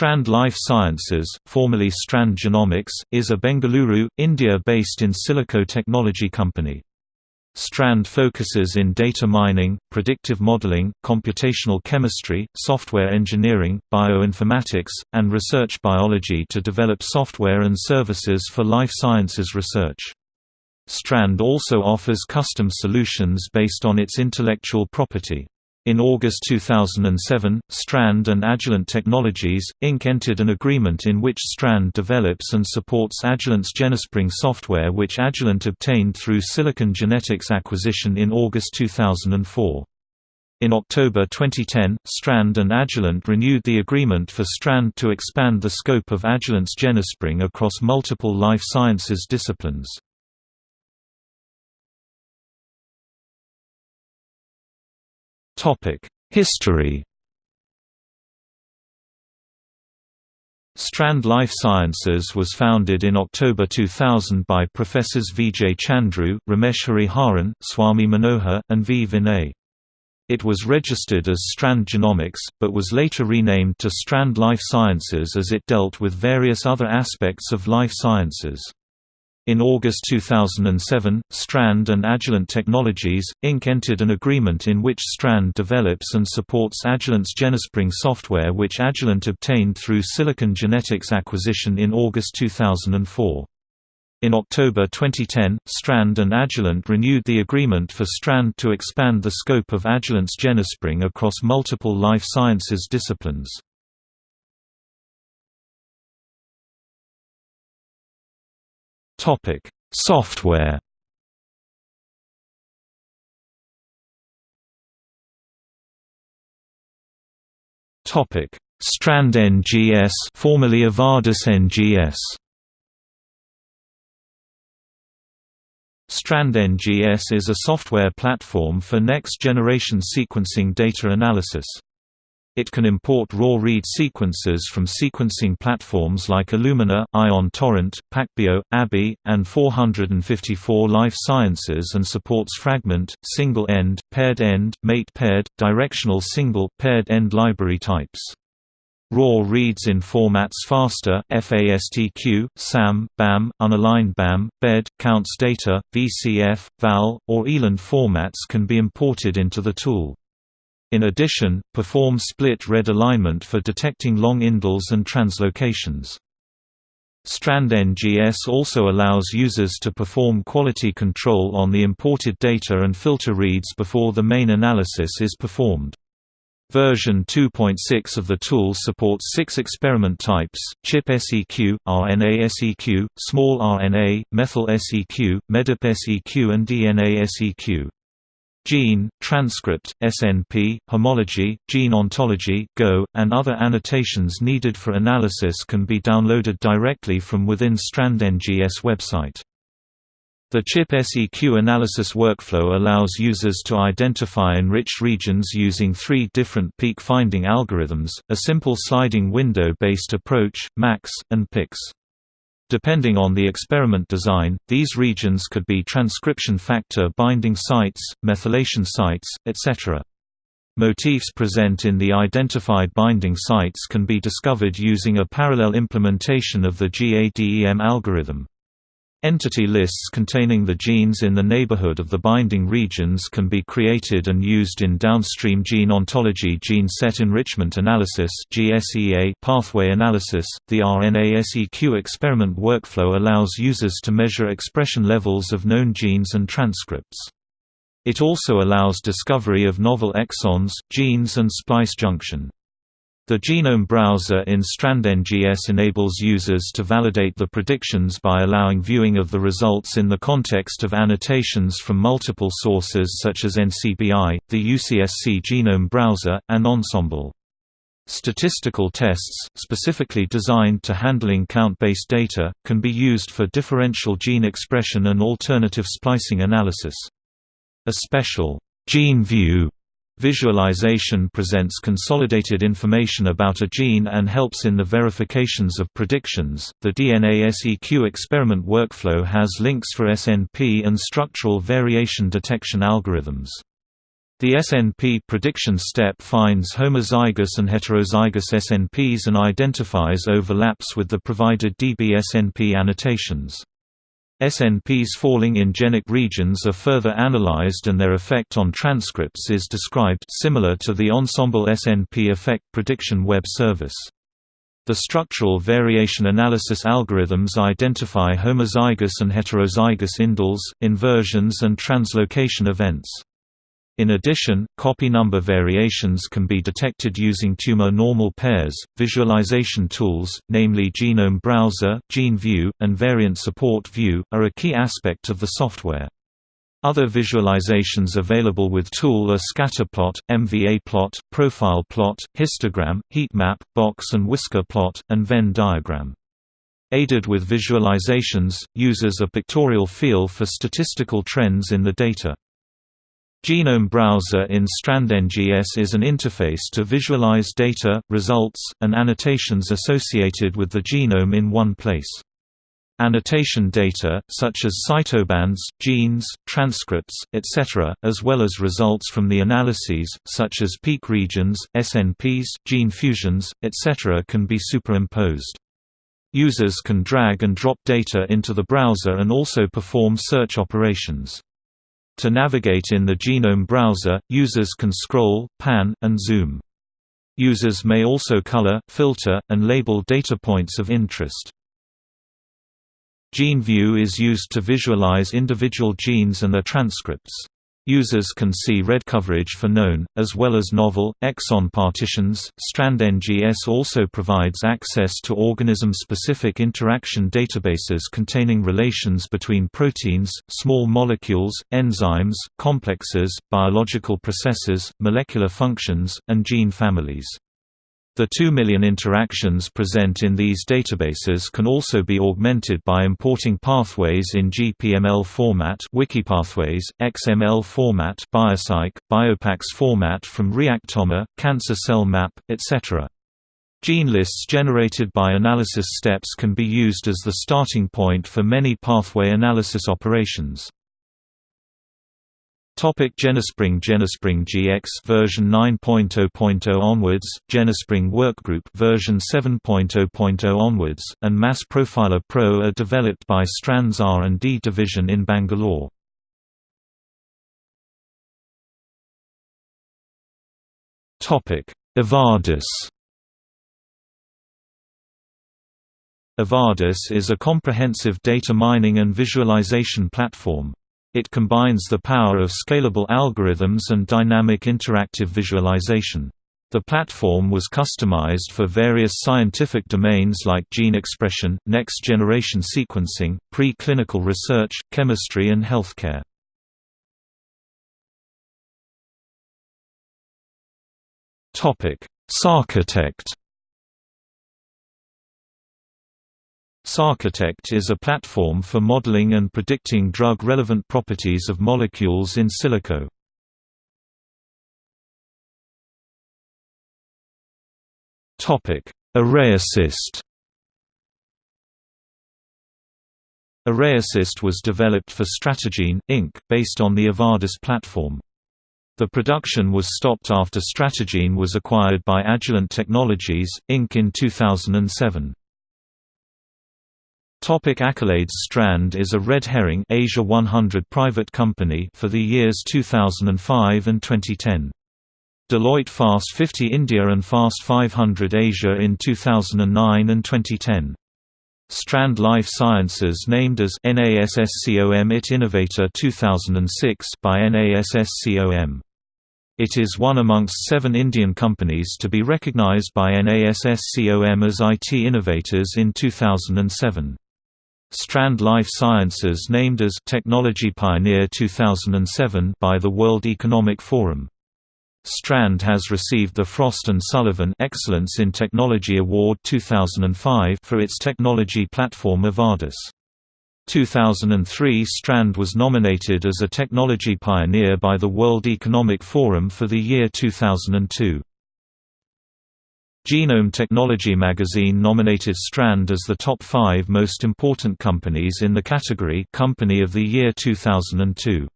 Strand Life Sciences, formerly Strand Genomics, is a Bengaluru, India-based in silico technology company. Strand focuses in data mining, predictive modeling, computational chemistry, software engineering, bioinformatics, and research biology to develop software and services for life sciences research. Strand also offers custom solutions based on its intellectual property. In August 2007, Strand and Agilent Technologies, Inc. entered an agreement in which Strand develops and supports Agilent's GeneSpring software which Agilent obtained through Silicon Genetics acquisition in August 2004. In October 2010, Strand and Agilent renewed the agreement for Strand to expand the scope of Agilent's GeneSpring across multiple life sciences disciplines. History Strand Life Sciences was founded in October 2000 by Professors Vijay Chandru, Ramesh Hariharan, Swami Manohar, and V. Vinay. It was registered as Strand Genomics, but was later renamed to Strand Life Sciences as it dealt with various other aspects of life sciences. In August 2007, Strand and Agilent Technologies, Inc. entered an agreement in which Strand develops and supports Agilent's GeneSpring software which Agilent obtained through Silicon Genetics acquisition in August 2004. In October 2010, Strand and Agilent renewed the agreement for Strand to expand the scope of Agilent's GeneSpring across multiple life sciences disciplines. Topic: Software. Topic: Strand NGS, formerly Avadis NGS. Strand NGS is a software platform for next-generation sequencing data analysis. It can import raw read sequences from sequencing platforms like Illumina, Ion Torrent, PacBio, ABI, and 454 Life Sciences and supports fragment, single-end, paired-end, mate-paired, directional single, paired-end library types. Raw reads in formats FASTA, FASTQ, SAM, BAM, unaligned BAM, BED, counts data, VCF, VAL, or ELAND formats can be imported into the tool. In addition, perform split read alignment for detecting long indels and translocations. Strand NGS also allows users to perform quality control on the imported data and filter reads before the main analysis is performed. Version 2.6 of the tool supports six experiment types, ChIP SEQ, RNA SEQ, small RNA, methyl SEQ, MEDIP SEQ and DNA SEQ. Gene, transcript, SNP, homology, gene ontology Go, and other annotations needed for analysis can be downloaded directly from within Strand NGS website. The ChIP SEQ analysis workflow allows users to identify enriched regions using three different peak finding algorithms, a simple sliding window-based approach, MACS, and PICS. Depending on the experiment design, these regions could be transcription factor binding sites, methylation sites, etc. Motifs present in the identified binding sites can be discovered using a parallel implementation of the GADEM algorithm. Entity lists containing the genes in the neighborhood of the binding regions can be created and used in downstream gene ontology gene set enrichment analysis pathway analysis. The RNA-seq experiment workflow allows users to measure expression levels of known genes and transcripts. It also allows discovery of novel exons, genes and splice junction. The Genome Browser in StrandNGS enables users to validate the predictions by allowing viewing of the results in the context of annotations from multiple sources such as NCBI, the UCSC Genome Browser, and Ensembl. Statistical tests, specifically designed to handling count-based data, can be used for differential gene expression and alternative splicing analysis. A special gene view Visualization presents consolidated information about a gene and helps in the verifications of predictions. The DNA SEQ experiment workflow has links for SNP and structural variation detection algorithms. The SNP prediction step finds homozygous and heterozygous SNPs and identifies overlaps with the provided dbSNP annotations. SNPs falling in genic regions are further analyzed and their effect on transcripts is described similar to the Ensembl SNP effect prediction web service. The structural variation analysis algorithms identify homozygous and heterozygous indels, inversions and translocation events. In addition, copy number variations can be detected using tumor normal pairs. Visualization tools, namely Genome Browser, GeneView, and Variant Support View, are a key aspect of the software. Other visualizations available with tool are scatterplot, MVA-plot, profile plot, histogram, heatmap, box and whisker plot, and Venn diagram. Aided with visualizations, users a pictorial feel for statistical trends in the data. Genome Browser in StrandNGS is an interface to visualize data, results, and annotations associated with the genome in one place. Annotation data, such as cytobands, genes, transcripts, etc., as well as results from the analyses, such as peak regions, SNPs, gene fusions, etc. can be superimposed. Users can drag and drop data into the browser and also perform search operations. To navigate in the Genome browser, users can scroll, pan, and zoom. Users may also color, filter, and label data points of interest. GeneView is used to visualize individual genes and their transcripts. Users can see read coverage for known, as well as novel, exon partitions. StrandNGS also provides access to organism specific interaction databases containing relations between proteins, small molecules, enzymes, complexes, biological processes, molecular functions, and gene families. The 2 million interactions present in these databases can also be augmented by importing pathways in GPML format Wikipathways, XML format Biocyc, Biopax format from Reactome, Cancer Cell Map, etc. Gene lists generated by analysis steps can be used as the starting point for many pathway analysis operations. Topic Genespring Genespring GX version 9.0.0 onwards, Genespring Workgroup version 7.0.0 onwards, and Mass Profiler Pro are developed by Strand's R&D division in Bangalore. Topic Avadis Avadis is a comprehensive data mining and visualization platform. It combines the power of scalable algorithms and dynamic interactive visualization. The platform was customized for various scientific domains like gene expression, next-generation sequencing, pre-clinical research, chemistry and healthcare. Sarchitect Sarchitect is a platform for modeling and predicting drug-relevant properties of molecules in silico. ArrayAssist ArrayAssist was developed for Stratagene, Inc., based on the Avadis platform. The production was stopped after Stratagene was acquired by Agilent Technologies, Inc. in 2007. Topic accolades Strand is a red herring Asia 100 private company for the years 2005 and 2010. Deloitte Fast 50 India and Fast 500 Asia in 2009 and 2010. Strand Life Sciences named as NASSCOM IT Innovator 2006 by NASSCOM. It is one amongst seven Indian companies to be recognized by NASSCOM as IT Innovators in 2007. Strand Life Sciences named as Technology Pioneer 2007 by the World Economic Forum. Strand has received the Frost & Sullivan Excellence in Technology Award 2005 for its technology platform Avadis. 2003 Strand was nominated as a Technology Pioneer by the World Economic Forum for the year 2002. Genome Technology magazine nominated Strand as the top five most important companies in the category Company of the Year 2002.